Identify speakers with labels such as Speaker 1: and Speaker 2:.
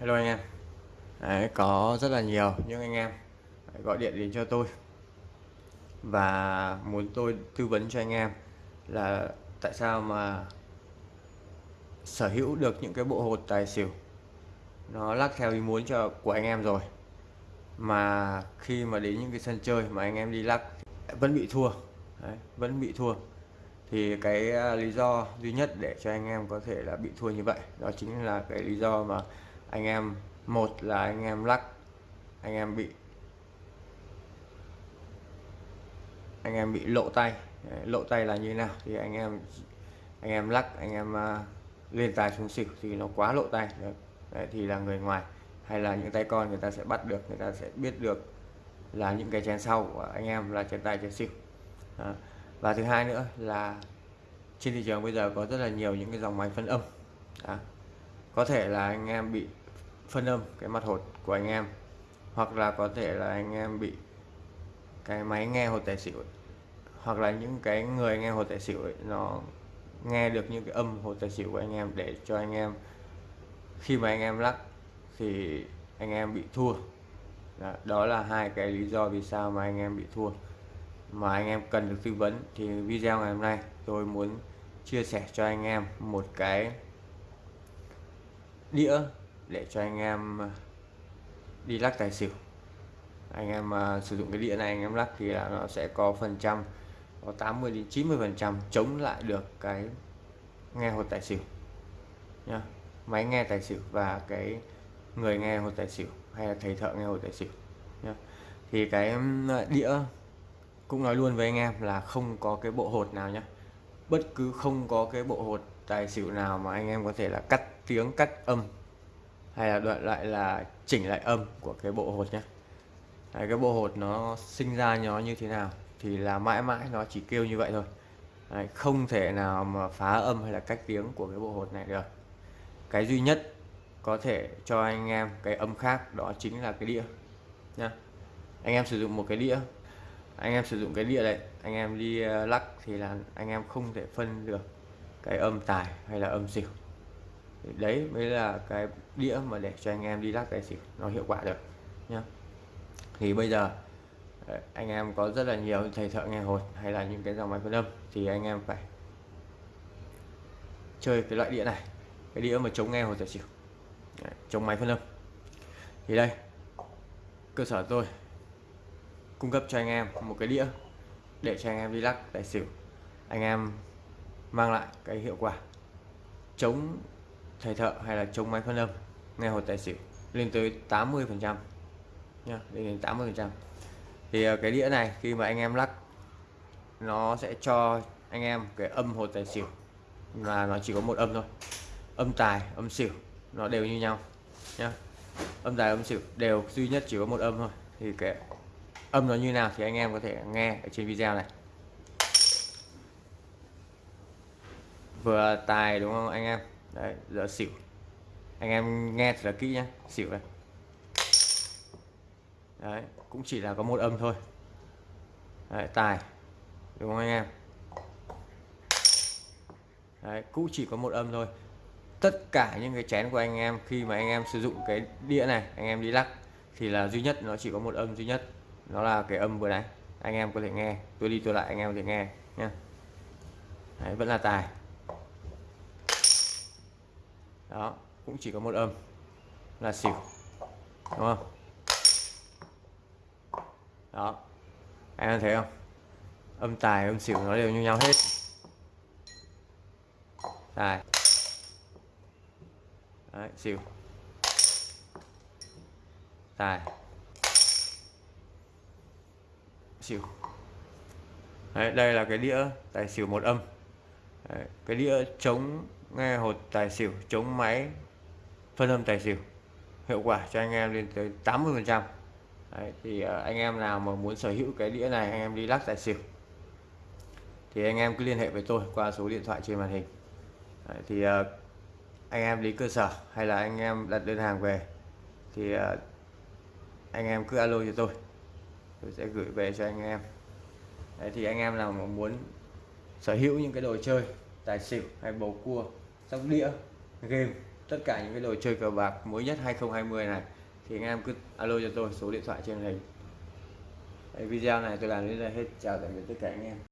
Speaker 1: Hello anh em. Đấy, có rất là nhiều. Những anh em gọi điện đến cho tôi. Và muốn tôi tư vấn cho anh em là tại sao mà sở hữu được những cái bộ hột tài xỉu. Nó lắc theo ý muốn cho của anh em rồi. Mà khi mà đến những cái sân chơi mà anh em đi lắc vẫn bị thua. Đấy, vẫn bị thua. Thì cái à, lý do duy nhất để cho anh em có thể là bị thua như vậy đó chính là cái lý do mà anh em một là anh em lắc anh em bị anh em bị lộ tay. Lộ tay là như thế nào? Thì anh em anh em lắc anh em uh, lên tài xuống xỉu thì nó quá lộ tay. Đấy, thì là người ngoài. Hay là những tay con người ta sẽ bắt được người ta sẽ biết được là những cái chén sau của anh em là chén tài chén xỉu. À. và thứ hai nữa là trên thị trường bây giờ có rất là nhiều những cái dòng máy phân âm. À có thể là anh em bị phân âm cái mặt hột của anh em hoặc là có thể là anh em bị cái máy nghe hột tài xỉu ấy. hoặc là những cái người nghe hột tài xỉu ấy, nó nghe được những cái âm hột tài xỉu của anh em để cho anh em khi mà anh em lắc thì anh em bị thua đó, đó là hai cái lý do vì sao mà anh em bị thua mà anh em cần được tư vấn thì video ngày hôm nay tôi muốn chia sẻ cho anh em một cái đĩa để cho anh em ờ, đi lắc tài xỉu. Anh em uh, sử dụng cái đĩa này anh em lắc thì là nó sẽ có phần trăm có 80 đến 90 phần trăm chống lại được cái nghe hột tài xỉu nhá. Máy nghe tài xỉu và cái người nghe hột tài xỉu hay là thầy thợ nghe hột tài xỉu nhá. Thì cái đĩa cũng nói luôn với anh em là không có cái bộ hột nào nhá. Bất cứ không có cái bộ hột tài xỉu nào mà anh em có thể là cắt tiếng cắt âm hay là đoạn lại là chỉnh lại âm của cái bộ hột nhé Đấy, cái bộ hột nó sinh ra nó như thế nào thì là mãi mãi nó chỉ kêu như vậy thôi. Đấy, không thể nào mà phá âm hay là cách tiếng của cái bộ hột này được. Cái duy nhất có thể cho anh em cái âm khác đó chính là cái đĩa nhá. Anh em sử dụng một cái đĩa anh em sử dụng cái đĩa đấy anh em đi ờ, lắc thì là anh em không thể phân được cái âm tài hay là âm xỉu. Đấy mới là cái đĩa mà để cho anh em đi lắc tài xỉu, nó hiệu quả được, nhá. Thì bây giờ ờ, anh em có rất là nhiều thầy thợ nghe hột hay là những cái dòng máy phân âm thì anh em phải chơi cái loại đĩa này, cái đĩa mà chống nghe hột tài xỉu. Chống máy phân âm. Thì đây, cơ sở tôi cung cấp cho anh em một cái đĩa để cho anh em đi lắc tài xỉu. Anh em mang lại cái hiệu quả chống thầy thợ hay là chống máy phân âm nghe hột tài xỉu lên tới 80 phần trăm nha lên đến 80 phần trăm. Thì ờ, cái đĩa này khi mà anh em lắc, nó sẽ cho anh em cái âm hột tài xỉu là nó chỉ có một âm thôi. Âm tài, âm xỉu, nó đều như nhau nhá. Âm tài, âm xỉu đều duy nhất chỉ có một âm thôi. Thì cái âm nó như nào thì anh em có thể nghe ở trên video này. Vừa tài đúng không anh em? Đấy giờ xỉu. Anh em nghe thật là kỹ nhé xỉu đây. đấy cũng chỉ là có một âm thôi. Đấy, tài. Đúng không anh em? Đấy cũng chỉ có một âm thôi. Tất cả những cái chén của anh em khi mà anh em sử dụng cái đĩa này anh em đi lắc thì là duy nhất nó chỉ có một âm duy nhất. Nó là cái âm vừa nãy. Anh em có thể nghe. Tôi đi tôi lại anh em có thể nghe nhé đấy, vẫn là tài đó cũng chỉ có một âm. Là xỉu. Đúng không? Đó. Anh em thấy không? Âm tài âm xỉu nó đều như nhau hết. Tài. Đấy, xỉu. Tài. Xỉu. Đấy, đây là cái đĩa tài xỉu một âm. Đấy, cái đĩa chống nghe hột tài xỉu chống máy phân âm tài xỉu. Hiệu quả cho anh em lên tới 80 phần trăm. Thì ờ, anh em nào mà muốn sở hữu cái đĩa này anh em đi lắc tài xỉu. Thì anh em cứ liên hệ với tôi qua số điện thoại trên màn hình. Đấy, thì ờ, anh em đi cơ sở hay là anh em đặt đơn hàng về thì ờ, anh em cứ alo cho tôi. Tôi sẽ gửi về cho anh em. Đấy, thì anh em nào mà muốn sở hữu những cái đồ chơi tài xỉu hay bầu cua sóc đĩa. Game. Tất cả những cái đồ chơi cờ bạc mới nhất 2020 này thì anh em cứ alo cho tôi số điện thoại trên hình. Video này tôi làm đến đây hết. Chào tạm biệt tất cả anh em